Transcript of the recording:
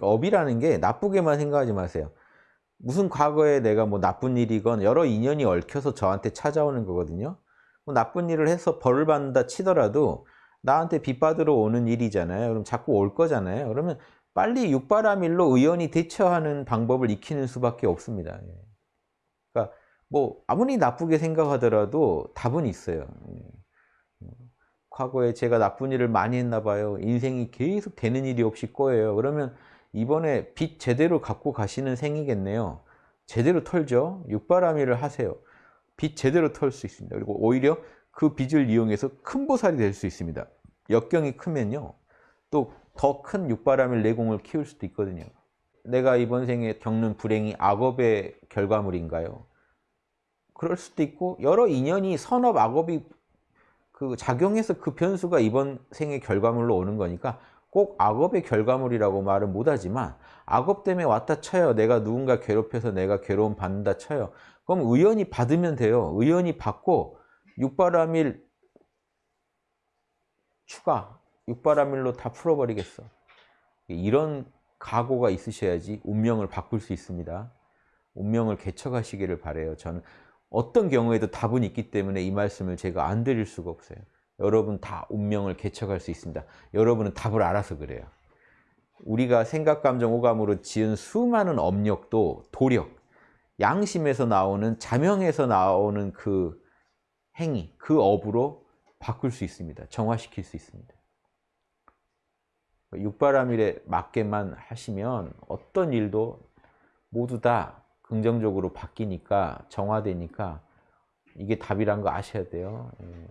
업이라는 게 나쁘게만 생각하지 마세요. 무슨 과거에 내가 뭐 나쁜 일이건 여러 인연이 얽혀서 저한테 찾아오는 거거든요. 뭐 나쁜 일을 해서 벌을 받는다 치더라도 나한테 빚 받으러 오는 일이잖아요. 그럼 자꾸 올 거잖아요. 그러면 빨리 육바라밀로 의연히 대처하는 방법을 익히는 수밖에 없습니다. 예. 그러니까 뭐 아무리 나쁘게 생각하더라도 답은 있어요. 예. 과거에 제가 나쁜 일을 많이 했나 봐요. 인생이 계속 되는 일이 없이 꼬여요. 그러면 이번에 빚 제대로 갖고 가시는 생이겠네요. 제대로 털죠. 육바라밀을 하세요. 빚 제대로 털 수 있습니다. 그리고 오히려 그 빚을 이용해서 큰 보살이 될 수 있습니다. 역경이 크면요. 또 더 큰 육바라밀 내공을 키울 수도 있거든요. 내가 이번 생에 겪는 불행이 악업의 결과물인가요? 그럴 수도 있고 여러 인연이 선업 악업이 그 작용해서 그 변수가 이번 생의 결과물로 오는 거니까 꼭 악업의 결과물이라고 말은 못하지만 악업 때문에 왔다 쳐요. 내가 누군가 괴롭혀서 내가 괴로움 받는다 쳐요. 그럼 의연히 받으면 돼요. 의연히 받고 육바라밀 추가, 육바라밀로 다 풀어버리겠어. 이런 각오가 있으셔야지 운명을 바꿀 수 있습니다. 운명을 개척하시기를 바래요. 저는 어떤 경우에도 답은 있기 때문에 이 말씀을 제가 안 드릴 수가 없어요. 여러분 다 운명을 개척할 수 있습니다. 여러분은 답을 알아서 그래요. 우리가 생각, 감정, 오감으로 지은 수많은 업력도 도력, 양심에서 나오는 자명에서 나오는 그 행위, 그 업으로 바꿀 수 있습니다. 정화시킬 수 있습니다. 육바라밀에 맞게만 하시면 어떤 일도 모두 다 긍정적으로 바뀌니까 정화되니까 이게 답이란 거 아셔야 돼요. 예.